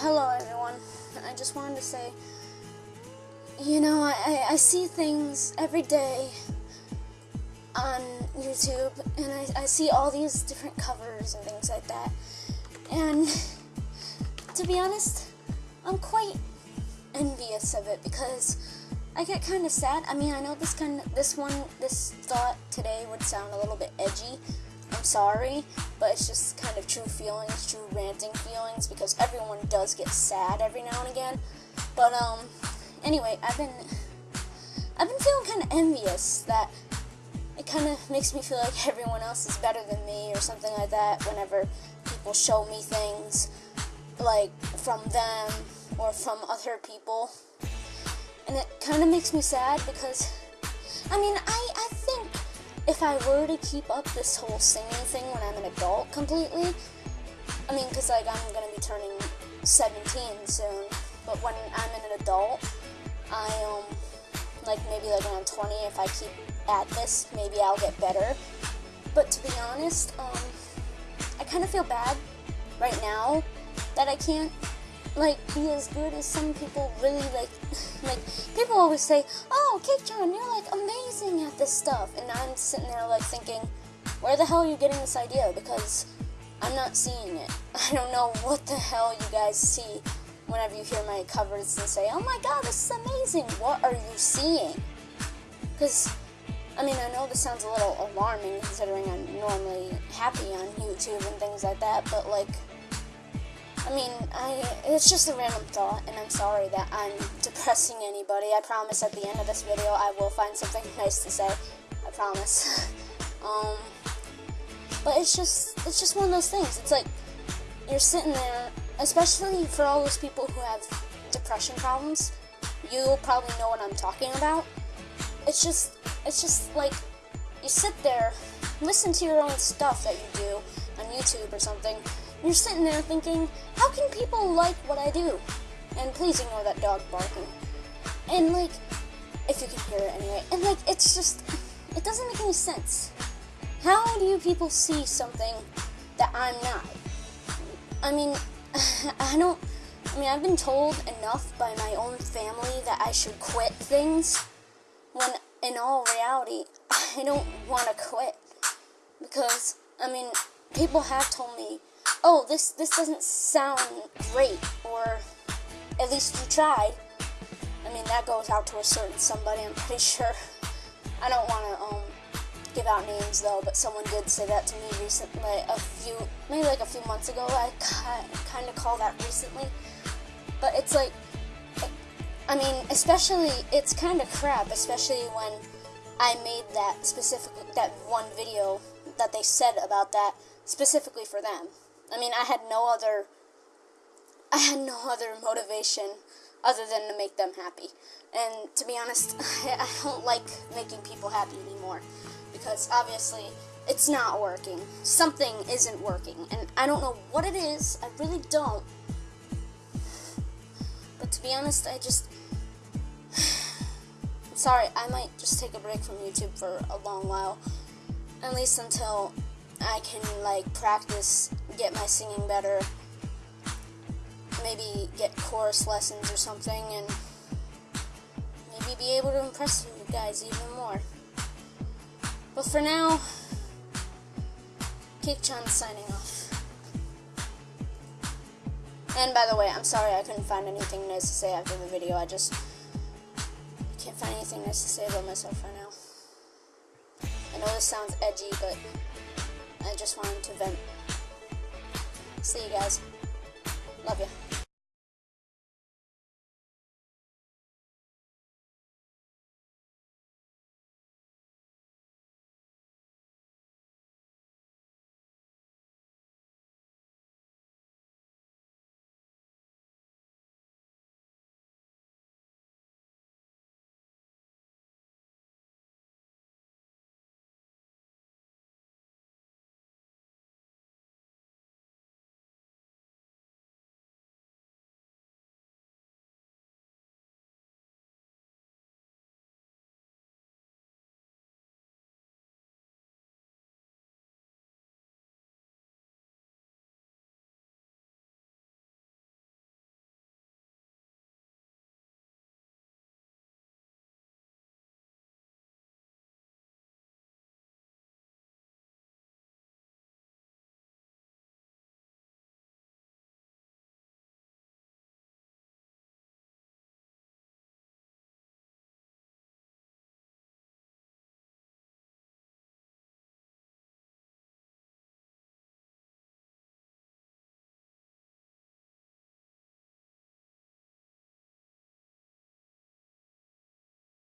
hello everyone. I just wanted to say, you know, I, I see things every day on YouTube, and I, I see all these different covers and things like that. And to be honest, I'm quite envious of it because I get kind of sad. I mean, I know this kind of this one, this thought today would sound a little bit edgy. I'm sorry, but it's just kind of true feelings, true ranting feelings because everyone does get sad every now and again. But um, anyway, I've been I've been feeling kind of envious that it kind of makes me feel like everyone else is better than me or something like that whenever people show me things like from them or from other people. And it kind of makes me sad because I mean, I if I were to keep up this whole singing thing when I'm an adult completely, I mean, because like I'm gonna be turning 17 soon, but when I'm an adult, I um like maybe like when I'm 20, if I keep at this, maybe I'll get better. But to be honest, um, I kind of feel bad right now that I can't like be as good as some people really like like people always say oh Cake-chan you're like amazing at this stuff. And I'm sitting there like thinking where the hell are you getting this idea? Because I'm not seeing it. I don't know what the hell you guys see whenever you hear my covers and say oh my god this is amazing. What are you seeing? Because I mean I know this sounds a little alarming considering I'm normally happy on YouTube and things like that but like I mean, I it's just a random thought, and I'm sorry that I'm depressing anybody. I promise at the end of this video I will find something nice to say. I promise. um, but it's just it's just one of those things. It's like you're sitting there, especially for all those people who have depression problems. You'll probably know what I'm talking about. It's just it's just like you sit there, listen to your own stuff that you do on YouTube or something you're sitting there thinking, how can people like what I do? And please ignore that dog barking. And like, if you can hear it anyway. And like, it's just, it doesn't make any sense. How do you people see something that I'm not? I mean, I don't, I mean, I've been told enough by my own family that I should quit things when in all reality, I don't want to quit. Because, I mean, people have told me oh, this, this doesn't sound great, or at least you tried. I mean, that goes out to a certain somebody, I'm pretty sure. I don't want to um, give out names though, but someone did say that to me recently, a few, maybe like a few months ago. I kind of call that recently. But it's like, I mean, especially, it's kind of crap, especially when I made that specific, that one video that they said about that specifically for them. I mean, I had no other I had no other motivation other than to make them happy. And to be honest, I don't like making people happy anymore because obviously it's not working. Something isn't working, and I don't know what it is. I really don't. But to be honest, I just sorry, I might just take a break from YouTube for a long while. At least until I can like practice, get my singing better, maybe get chorus lessons or something, and maybe be able to impress you guys even more. But for now, Cake-chan signing off. And by the way, I'm sorry I couldn't find anything nice to say after the video. I just can't find anything nice to say about myself right now. I know this sounds edgy, but I just wanted to vent. See you guys. Love you.